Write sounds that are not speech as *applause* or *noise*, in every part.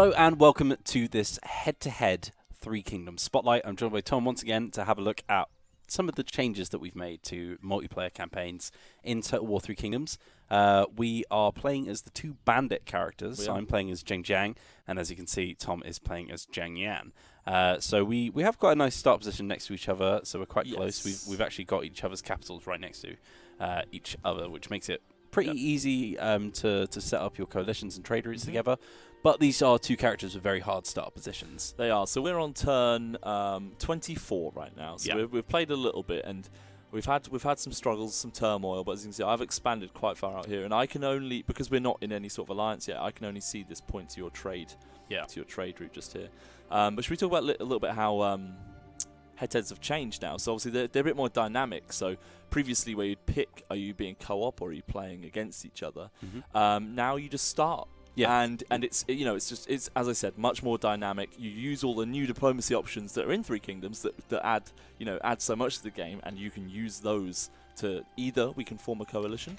Hello and welcome to this head-to-head Three Kingdoms Spotlight. I'm joined by Tom once again to have a look at some of the changes that we've made to multiplayer campaigns in Total War Three Kingdoms. Uh, we are playing as the two bandit characters. So I'm playing as Zheng Jiang, and as you can see, Tom is playing as Zhang Yan. Uh, so we, we have quite a nice start position next to each other, so we're quite Yes. close. We've, we've actually got each other's capitals right next to uh, each other, which makes it pretty Yep. easy um, to, to set up your coalitions and trade routes Mhm. together. But these are two characters with very hard start positions. They are. So we're on turn um, 24 right now. So Yeah. we've, we've played a little bit and we've had we've had some struggles, some turmoil. But as you can see, I've expanded quite far out here, and I can only because we're not in any sort of alliance yet. I can only see this point to your trade, Yeah. to your trade route just here. Um, but should we talk about li- a little bit how um, have changed now? So obviously they're, they're a bit more dynamic. So previously, where you'd pick, are you being co-op or are you playing against each other? Um, now you just start. Yeah. And and it's you know it's just it's as I said much more dynamic. You use all the new diplomacy options that are in Three Kingdoms that, that add you know add so much to the game, and you can use those to either we can form a coalition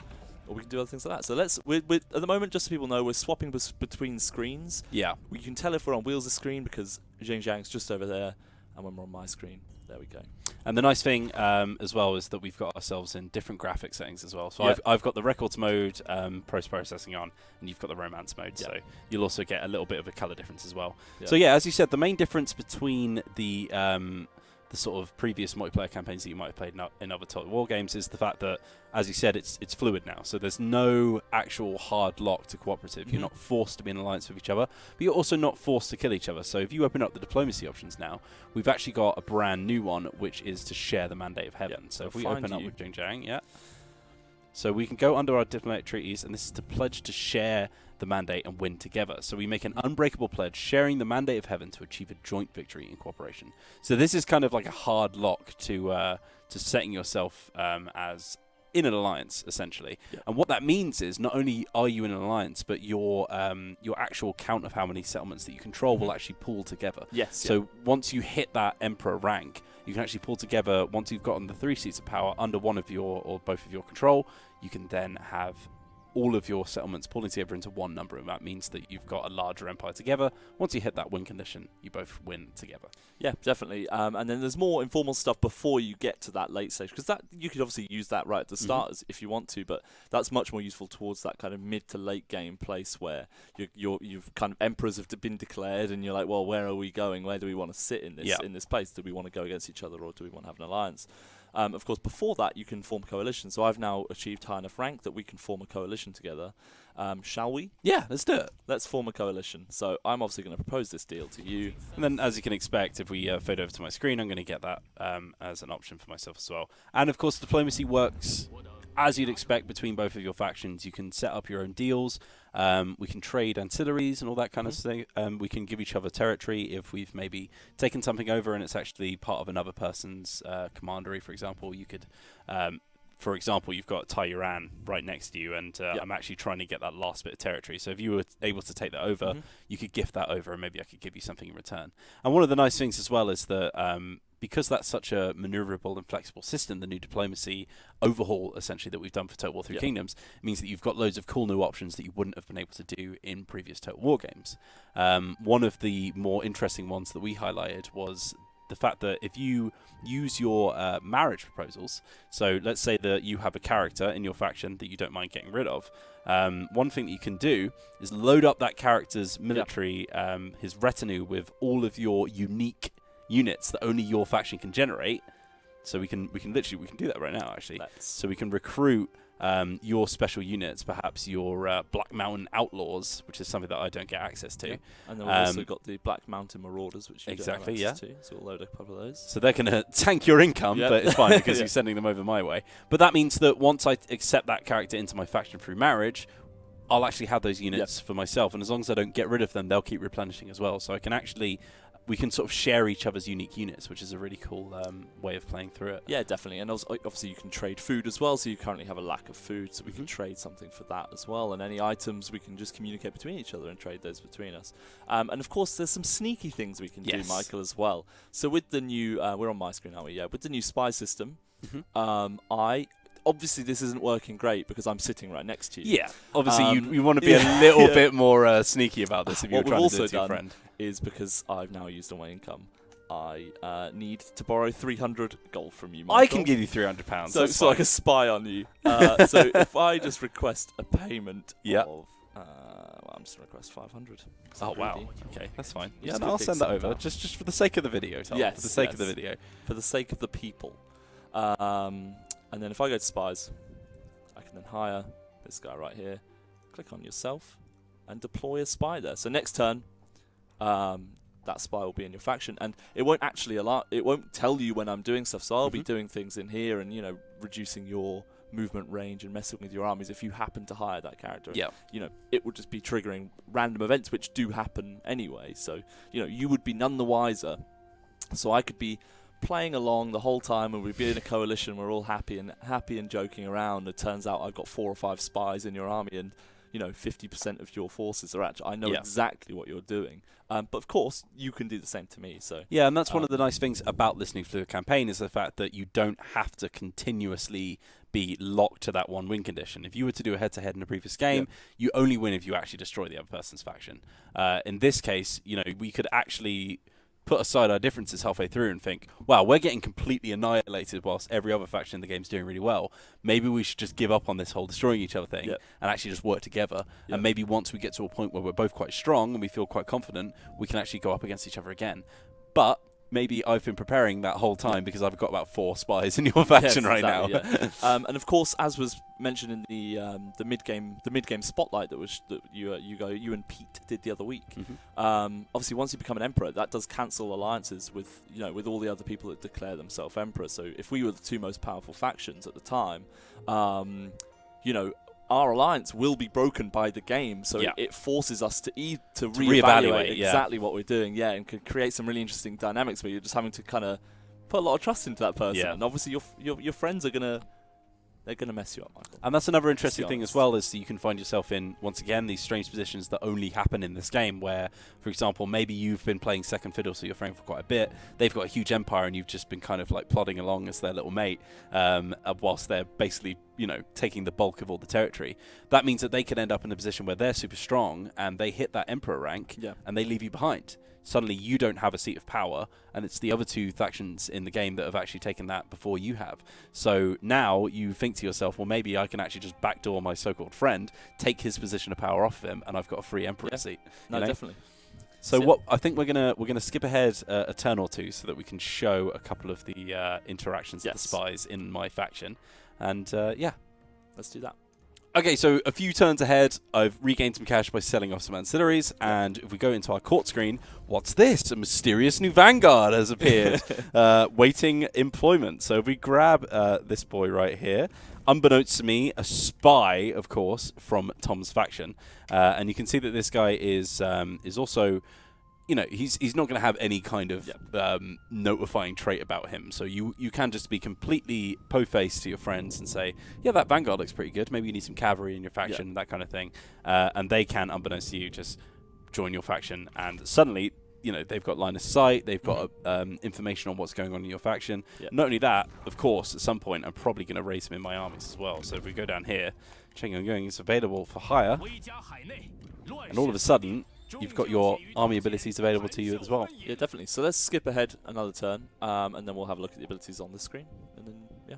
or we can do other things like that. So let's we're, we're, at the moment just so people know we're swapping bes- between screens. Yeah. We can tell if we're on Wheels of screen because Zheng Zhang's just over there, and when we're on my screen, there we go. And the nice thing um, as well is that we've got ourselves in different graphic settings as well. So Yeah. I've, I've got the records mode, um, post processing on, and you've got the romance mode. Yeah. So you'll also get a little bit of a color difference as well. Yeah. So yeah, as you said, the main difference between the um, the sort of previous multiplayer campaigns that you might have played in, other Total War games is the fact that, as you said, it's it's fluid now. So there's no actual hard lock to cooperative. Mhm. You're not forced to be in alliance with each other, but you're also not forced to kill each other. So if you open up the diplomacy options now, we've actually got a brand new one, which is to share the mandate of heaven. Yeah, so if we open up with Zheng Jiang, yeah. So we can go under our diplomatic treaties, and this is to pledge to share the mandate and win together. So we make an unbreakable pledge, sharing the mandate of heaven to achieve a joint victory in cooperation. So this is kind of like a hard lock to uh, to setting yourself um, as in an alliance, essentially. Yeah. And what that means is not only are you in an alliance, but your um, your actual count of how many settlements that you control will Mhm. actually pull together. Yes. So once you hit that emperor rank, you can actually pull together. Once you've gotten the three seats of power under one of your or both of your control, you can then have all of your settlements pulling together into one number, and that means that you've got a larger empire together. Once you hit that win condition, you both win together. Yeah, definitely. Um, and then there's more informal stuff before you get to that late stage because that you could obviously use that right at the Mhm. start as if you want to, but that's much more useful towards that kind of mid to late game place where you're, you're you've kind of emperors have been declared and you're like, well, where are we going? Where do we want to sit in this Yeah. in this place? Do we want to go against each other or do we want to have an alliance? Um, of course, before that, you can form coalitions. So I've now achieved high enough rank that we can form a coalition together. Um, shall we? Yeah, let's do it. Let's form a coalition. So I'm obviously going to propose this deal to you. And then, as you can expect, if we uh, fade over to my screen, I'm going to get that um, as an option for myself as well. And of course, diplomacy works as you'd expect between both of your factions. You can set up your own deals. Um, we can trade ancillaries and all that kind of thing. Um, we can give each other territory if we've maybe taken something over and it's actually part of another person's uh, commandery, for example. You could. Um, for example, you've got Taiyuan right next to you, and uh, Yep. I'm actually trying to get that last bit of territory. So if you were able to take that over, Mhm. you could gift that over and maybe I could give you something in return. And one of the nice things as well is that um, because that's such a maneuverable and flexible system, the new diplomacy overhaul essentially that we've done for Total War Three. Kingdoms means that you've got loads of cool new options that you wouldn't have been able to do in previous Total War games. Um, one of the more interesting ones that we highlighted was the fact that if you use your uh, marriage proposals, so let's say that you have a character in your faction that you don't mind getting rid of, um, one thing that you can do is load up that character's military, um, his retinue, with all of your unique units that only your faction can generate. So we can we can literally we can do that right now actually. Let's. So we can recruit um, your special units, perhaps your uh, Black Mountain Outlaws, which is something that I don't get access to. Yeah. And then we've also Um, got the Black Mountain Marauders, which you Exactly, access to. So we'll load a couple of those. So they're going *laughs* to tank your income, Yep. but it's fine because *laughs* Yeah. you're sending them over my way. But that means that once I accept that character into my faction through marriage, I'll actually have those units for myself, and as long as I don't get rid of them, they'll keep replenishing as well. So I can actually, we can sort of share each other's unique units, which is a really cool um, way of playing through it. Yeah, definitely. And also, obviously, you can trade food as well. So you currently have a lack of food, so we can Mhm. trade something for that as well. And any items, we can just communicate between each other and trade those between us. Um, and of course, there's some sneaky things we can Yes. do, Michael, as well. So with the new, uh, we're on my screen, aren't we? Yeah. With the new spy system, Mhm. um, I obviously this isn't working great because I'm sitting right next to you. Yeah, obviously Um, you you want to be yeah, *laughs* a little yeah. bit more uh, sneaky about this if you're What trying to do it to your done friend. Is because I've now used all my income. I uh, need to borrow 300 gold from you. I can give you three hundred pounds. So, so I can spy on you. Uh, so *laughs* if I just request a payment Yeah. of, uh, well, I'm just gonna request 500. It's Oh wow. Okay, that's fine. Yeah, no, I'll send that over just just for the sake of the video, Tom. Yes, for the sake of the video. For the sake of the people. Um, and then if I go to spies, I can then hire this guy right here. Click on yourself and deploy a spy there. So next turn, um, that spy will be in your faction, and it won't actually allow. It won't tell you when I'm doing stuff. So I'll be Mhm. doing things in here, and you know, reducing your movement range and messing with your armies if you happen to hire that character. Yeah. You know, it would just be triggering random events which do happen anyway. So you know, you would be none the wiser. So I could be playing along the whole time and we'd be in a coalition we're all happy and happy and joking around it turns out i've got four or five spies in your army and you know 50% of your forces are actually i know Yeah. exactly what you're doing um, but of course you can do the same to me so Yeah, and that's one of Um, the nice things about listening to a campaign is the fact that you don't have to continuously be locked to that one win condition. If you were to do a head-to-head in a previous game, you only win if you actually destroy the other person's faction. Uh, in this case, you know, we could actually put aside our differences halfway through and think, wow, we're getting completely annihilated whilst every other faction in the game's doing really well. Maybe we should just give up on this whole destroying each other thing Yep. and actually just work together. Yep. And maybe once we get to a point where we're both quite strong and we feel quite confident, we can actually go up against each other again. But maybe I've been preparing that whole time because I've got about four spies in your *laughs* faction Yes, right exactly, now. *laughs* um, and of course as was mentioned in the um, the mid game the mid game spotlight that was that you uh, you go you and Pete did the other week Mhm. um, obviously once you become an emperor that does cancel alliances with you know with all the other people that declare themselves emperor so if we were the two most powerful factions at the time um, you know our alliance will be broken by the game so Yeah. it forces us to e- to, To reevaluate reevaluate, yeah. exactly what we're doing yeah and could create some really interesting dynamics where you're just having to kind of put a lot of trust into that person Yeah. and obviously your, your your friends are gonna they're gonna mess you up Michael And that's another interesting thing as well is that you can find yourself in once again these strange positions that only happen in this game. Where, for example, maybe you've been playing second fiddle, so you're friend for quite a bit. They've got a huge empire, and you've just been kind of like plodding along as their little mate, um, uh, whilst they're basically you know taking the bulk of all the territory. That means that they could end up in a position where they're super strong and they hit that emperor rank, yeah and they leave you behind. Suddenly, you don't have a seat of power, and it's the other two factions in the game that have actually taken that before you have. So now you think to yourself, well, maybe I can actually just backdoor my so-called friend, take his position of power off of him, and I've got a free emperor Yeah. seat. no know? definitely So So- what I think we're gonna we're gonna skip ahead uh, a turn or two so that we can show a couple of the uh, interactions of the spies in my faction, and uh, yeah. let's do that Okay, so a few turns ahead, I've regained some cash by selling off some ancillaries, and if we go into our court screen, what's this? A mysterious new vanguard has appeared, *laughs* uh, waiting employment. So if we grab uh, this boy right here, unbeknownst to me, a spy, of course, from Tom's faction, uh, and you can see that this guy is um, is also. You know, he's he's not going to have any kind of um, notifying trait about him. So you you can just be completely po-faced to your friends and say, yeah, that vanguard looks pretty good. Maybe you need some cavalry in your faction, that kind of thing. Uh, and they can, unbeknownst to you, just join your faction, and suddenly, you know, they've got line of sight. They've got um, information on what's going on in your faction. Yeah. Not only that, of course, at some point, I'm probably going to raise him in my armies as well. So if we go down here, Cheng Yong is available for hire, and all of a sudden, you've got your army abilities available to you as well. yeah definitely so let's skip ahead another turn um, and then we'll have a look at the abilities on the screen and then yeah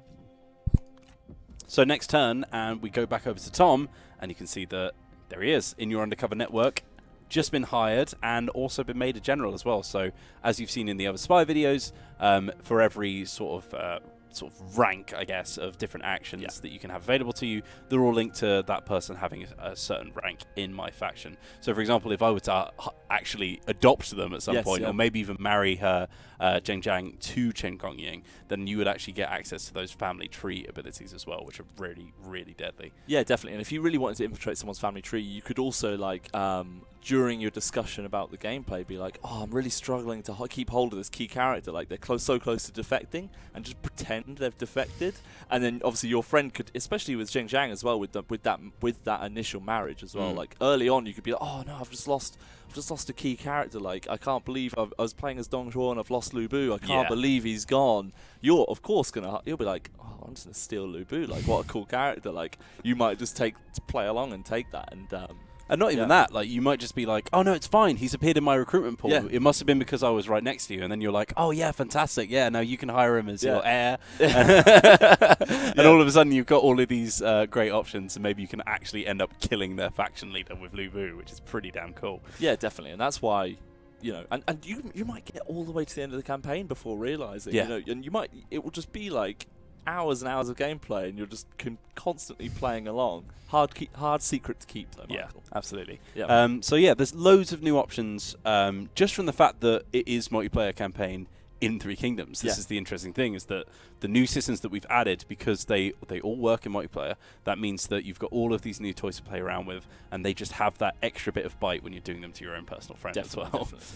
So next turn, and we go back over to Tom, and you can see that there he is in your undercover network, just been hired, and also been made a general as well. So as you've seen in the other spy videos, um, for every sort of uh, sort of rank, I guess, of different actions Yeah. that you can have available to you, they're all linked to that person having a, a certain rank in my faction. So, for example, if I were to actually adopt them at some Yes, point, yeah. or maybe even marry her, uh, Zheng Jiang, to Chen Gongying, then you would actually get access to those family tree abilities as well, which are really, really deadly. yeah definitely and if you really wanted to infiltrate someone's family tree you could also like um, during your discussion about the gameplay, be like, "Oh, I'm really struggling to keep hold of this key character. Like they're close, so close to defecting, and just pretend they've defected." And then obviously your friend could, especially with Zheng Zhang as well, with the, with that with that initial marriage as well. Mm. Like early on, you could be like, "Oh no, I've just lost." I've just lost a key character. Like I can't believe I've, I was playing as Dong Zhuo and I've lost Lu Bu. I can't Yeah. believe he's gone. You're of course gonna. You'll be like, oh, I'm just gonna steal Lu Bu. Like what a cool character. Like you might just take play along and take that. And um, And not even Yeah. that, like you might just be like, "Oh no, it's fine. He's appeared in my recruitment pool. Yeah. It must have been because I was right next to you." And then you're like, "Oh yeah, fantastic. Yeah, now you can hire him as Yeah. your heir." *laughs* *laughs* And all of a sudden, you've got all of these uh, great options, and maybe you can actually end up killing their faction leader with Lu Bu, which is pretty damn cool. yeah, definitely. And that's why. You know, and, and you you might get all the way to the end of the campaign before realizing. Yeah. You know, and you might it will just be like hours and hours of gameplay, and you're just con- constantly playing along. Hard keep, hard secret to keep though. Yeah, absolutely. Yeah. Um, so yeah, there's loads of new options um, just from the fact that it is multiplayer campaign in Three Kingdoms. This Yeah. is the interesting thing: is that the new systems that we've added because they they all work in multiplayer. That means that you've got all of these new toys to play around with, and they just have that extra bit of bite when you're doing them to your own personal friend Definitely, as well. definitely.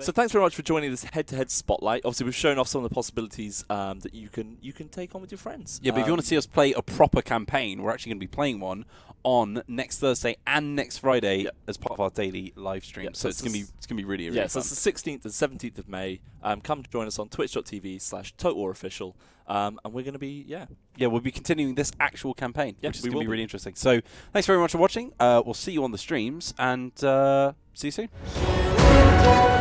So thanks very much for joining this head-to-head spotlight. Obviously, we've shown off some of the possibilities um, that you can you can take on with your friends. Yeah, but if you want Um, to see us play a proper campaign, we're actually going to be playing one on next Thursday and next Friday Yeah. as part of our daily live stream. Yeah, so so it's going to be it's- it's going to be really really yeah, fun. so it's the 16th and 17th of May. Um, come join us on twitch.tv slash Official, um, and we're going to be, yeah. yeah, we'll be continuing this actual campaign, Yeah, which is going to be be. really interesting. So thanks very much for watching. Uh, we'll see you on the streams and uh, see you soon.